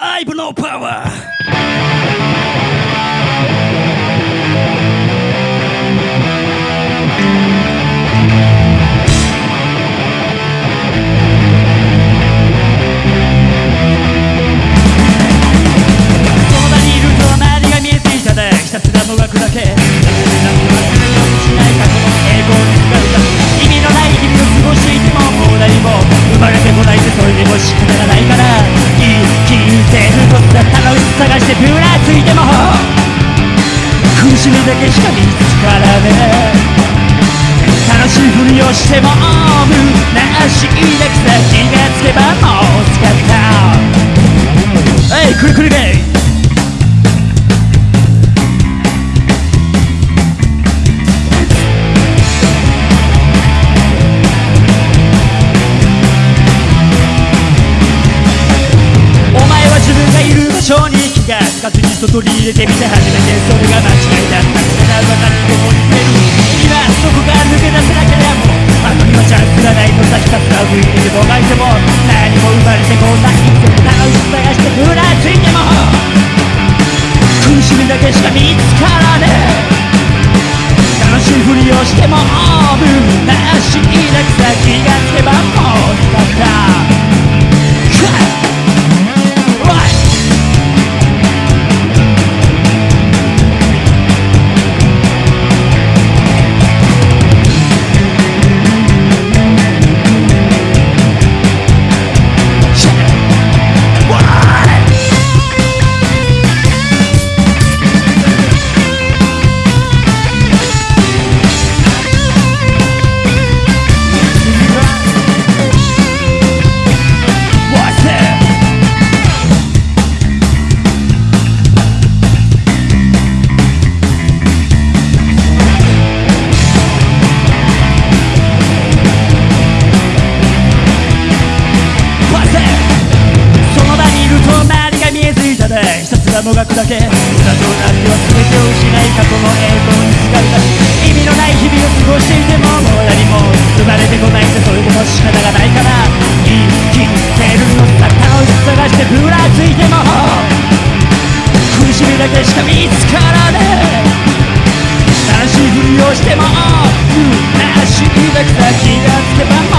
I've no power! 探してぶらついても。苦しみだけしか見つからね。楽しいふりをしてもむなしいだけさ気がつけばもう使った。えいくるくるゲイお前は自分がいる場所に気がつかずに一度取り入れてみて初めてそれが間違いだった。これなは何でも似てる今そこが抜け出せなければもうあのにはチャンスがないのさひたすら上にいてもがいても何も生まれてこない。でも楽しさ探してぶらついても苦しみだけしか見つからねえ。楽しいふりをしてもらもがくだけ裏となっては全てを失い過去の栄光に疲れた意味のない日々を過ごしていてももう何も生まれてこないんでそれでも仕方がないから生きてるのさ楽しさ探してぶらついても苦しみだけしか見つからねえ悲しいふりをしても虚しいだけさ気がつけばも